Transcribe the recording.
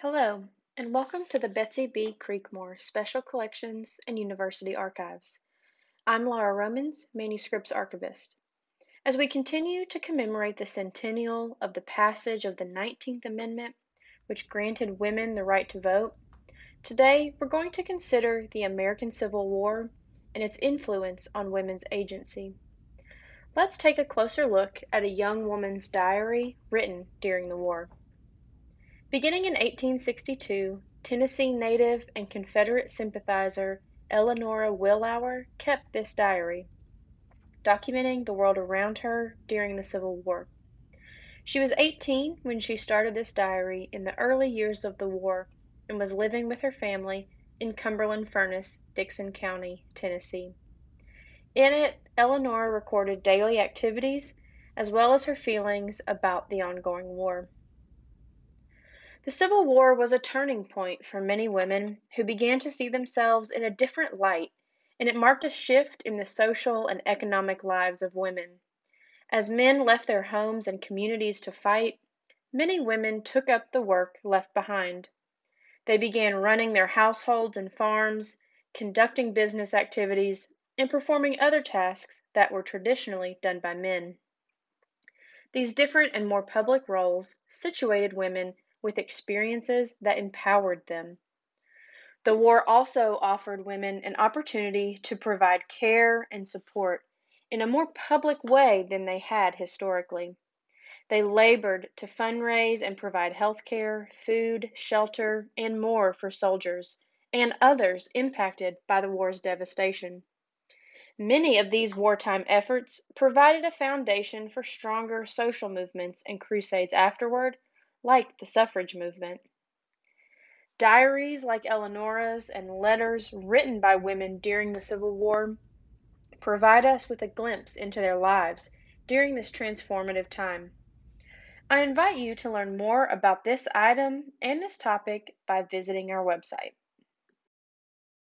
Hello, and welcome to the Betsy B. Creekmore Special Collections and University Archives. I'm Laura Romans, Manuscripts Archivist. As we continue to commemorate the centennial of the passage of the 19th Amendment, which granted women the right to vote, today we're going to consider the American Civil War and its influence on women's agency. Let's take a closer look at a young woman's diary written during the war. Beginning in 1862, Tennessee native and Confederate sympathizer Eleanora Willour kept this diary, documenting the world around her during the Civil War. She was 18 when she started this diary in the early years of the war and was living with her family in Cumberland Furnace, Dickson County, Tennessee. In it, Eleanor recorded daily activities as well as her feelings about the ongoing war. The Civil War was a turning point for many women who began to see themselves in a different light, and it marked a shift in the social and economic lives of women. As men left their homes and communities to fight, many women took up the work left behind. They began running their households and farms, conducting business activities, and performing other tasks that were traditionally done by men. These different and more public roles situated women with experiences that empowered them. The war also offered women an opportunity to provide care and support in a more public way than they had historically. They labored to fundraise and provide health care, food, shelter, and more for soldiers and others impacted by the war's devastation. Many of these wartime efforts provided a foundation for stronger social movements and crusades afterward like the suffrage movement. Diaries like Eleanora's and letters written by women during the Civil War provide us with a glimpse into their lives during this transformative time. I invite you to learn more about this item and this topic by visiting our website.